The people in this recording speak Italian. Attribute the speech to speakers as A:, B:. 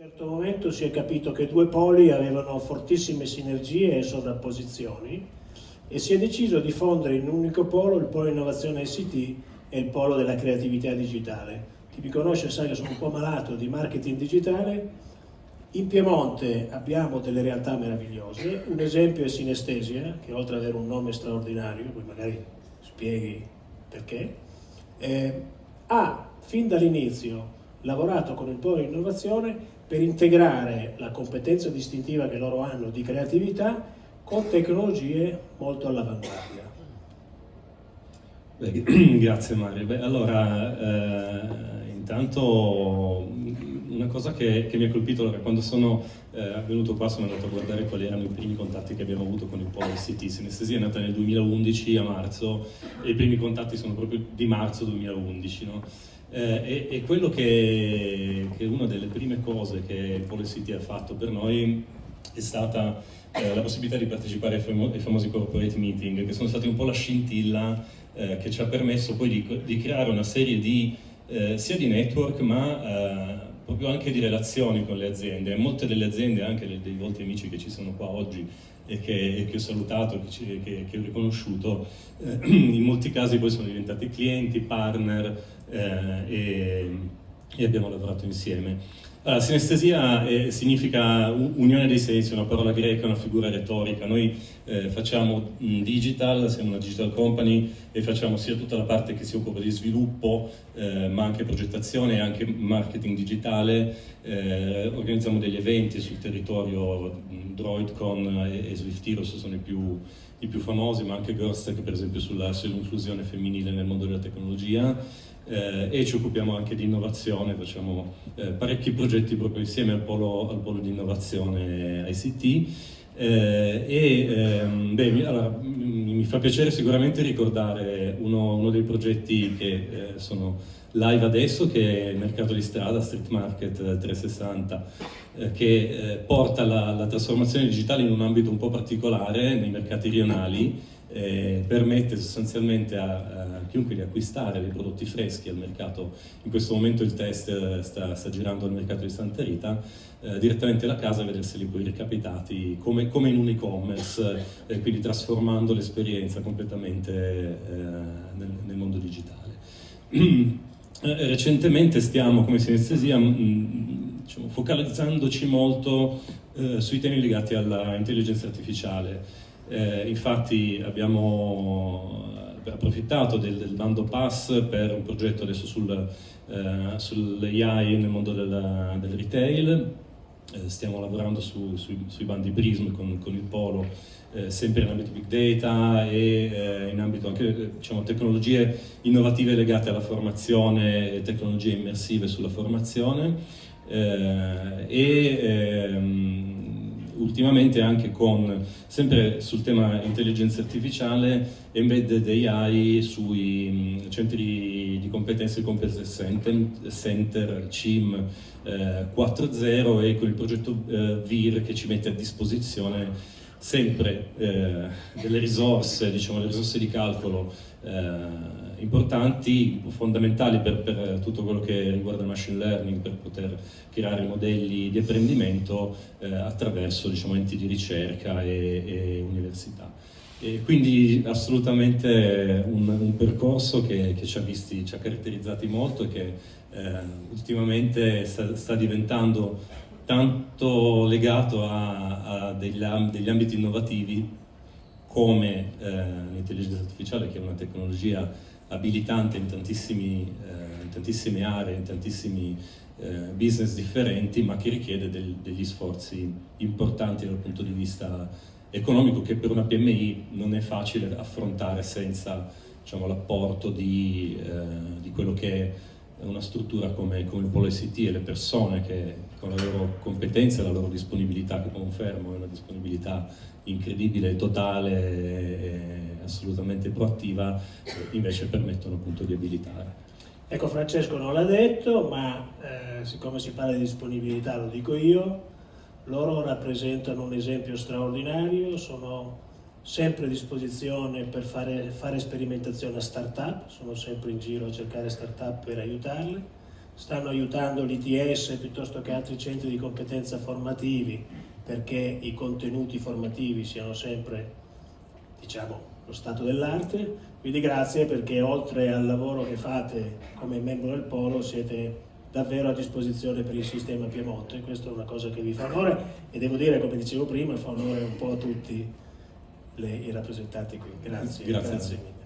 A: Un certo momento si è capito che due poli avevano fortissime sinergie e sovrapposizioni e si è deciso di fondere in un unico polo il polo innovazione ICT e il polo della creatività digitale. Chi mi conosce sa che sono un po' malato di marketing digitale. In Piemonte abbiamo delle realtà meravigliose, un esempio è Sinestesia, che oltre ad avere un nome straordinario, poi magari spieghi perché, eh, ha fin dall'inizio lavorato con il polo innovazione per integrare la competenza distintiva che loro hanno di creatività con tecnologie molto all'avanguardia.
B: Grazie Mario. Beh, allora, eh, intanto una cosa che, che, mi ha colpito allora, quando sono eh, venuto qua sono andato a guardare quali erano i primi contatti che abbiamo avuto con il Polo ICT. Sinestesia è nata nel 2011 a marzo e i primi contatti sono proprio di marzo 2011. No? Eh, e, e, quello che, che, una delle prime cose che Policy ha fatto per noi è stata eh, la possibilità di partecipare ai, famo ai, famosi corporate meeting, che sono stati un po' la scintilla eh, che ci ha permesso poi di, di creare una serie di, eh, sia di network ma eh, proprio anche di relazioni con le aziende. Molte delle aziende, anche dei volti amici che ci sono qua oggi, e che, che ho salutato, che, che, che ho riconosciuto, eh, in molti casi poi sono diventati clienti, partner eh, e, e, abbiamo lavorato insieme. Allora, sinestesia eh, significa unione dei sensi, una parola greca, una figura retorica. Noi eh, facciamo mh, digital, siamo una digital company e facciamo sia tutta la parte che si occupa di sviluppo, eh, ma anche progettazione e anche marketing digitale. Eh, organizziamo degli eventi sul territorio, DroidCon e, e Swiftiros sono i più, i più famosi, ma anche Girlstech per esempio sull'inclusione femminile nel mondo della tecnologia. Eh, e ci occupiamo anche di innovazione, facciamo eh, parecchi progetti proprio insieme al polo, al polo di innovazione ICT eh, e ehm, beh, allora, mi fa piacere sicuramente ricordare uno, uno dei progetti che eh, sono live adesso che è il mercato di strada, Street Market 360 eh, che eh, porta la, la trasformazione digitale in un ambito un po' particolare nei mercati rionali eh, permette sostanzialmente a, a, chiunque di acquistare dei prodotti freschi al mercato, in questo momento il test eh, sta, sta girando al mercato di Santa Rita, eh, direttamente alla casa e vederseli poi recapitati come, come in un e-commerce, eh, quindi trasformando l'esperienza completamente eh, nel, nel, mondo digitale. Eh, recentemente stiamo, come sinestesia, diciamo, focalizzandoci molto sui temi legati all'intelligenza artificiale, eh, infatti abbiamo eh, approfittato del, del, bando PASS per un progetto adesso sul, eh, sull'AI nel mondo del, del retail, eh, stiamo lavorando su, sui, sui, bandi PRISM con, con il Polo, eh, sempre in ambito Big Data e eh, in ambito anche diciamo, tecnologie innovative legate alla formazione e tecnologie immersive sulla formazione. e ehm, ultimamente anche con, sempre sul tema intelligenza artificiale, embedded AI sui centri di competenze Competence Center, Center CIM eh, 4.0 e con il progetto eh, VIR che ci mette a disposizione sempre eh, delle risorse, diciamo, risorse di calcolo eh, importanti, fondamentali per, per, tutto quello che riguarda il machine learning, per poter creare modelli di apprendimento eh, attraverso diciamo, enti di ricerca e, e università. E quindi assolutamente un, un percorso che, che, ci, ha visti, ci ha caratterizzati molto e che eh, ultimamente sta, sta, diventando tanto legato a, a degli, degli ambiti innovativi come eh, l'intelligenza artificiale che è una tecnologia abilitante in, eh, in tantissime aree, in tantissimi eh, business differenti, ma che richiede del, degli sforzi importanti dal punto di vista economico che per una PMI non è facile affrontare senza diciamo, l'apporto di, eh, di quello che è una struttura come, come il Polo ICT e le persone che con la loro competenza e la loro disponibilità, che confermo è una disponibilità incredibile, totale e assolutamente proattiva, invece permettono appunto di abilitare.
A: Ecco Francesco non l'ha detto, ma eh, siccome si parla di disponibilità lo dico io, loro rappresentano un esempio straordinario, sono sempre a disposizione per fare, fare sperimentazione a start-up, sono sempre in giro a cercare start-up per aiutarle, stanno aiutando l'ITS piuttosto che altri centri di competenza formativi perché i contenuti formativi siano sempre, diciamo, lo stato dell'arte. Quindi grazie perché oltre al lavoro che fate come membro del Polo siete davvero a disposizione per il sistema Piemonte, questa è una cosa che vi fa onore e devo dire, come dicevo prima, fa onore un po' a tutti le, i rappresentanti qui. Grazie.
B: Grazie.
A: grazie.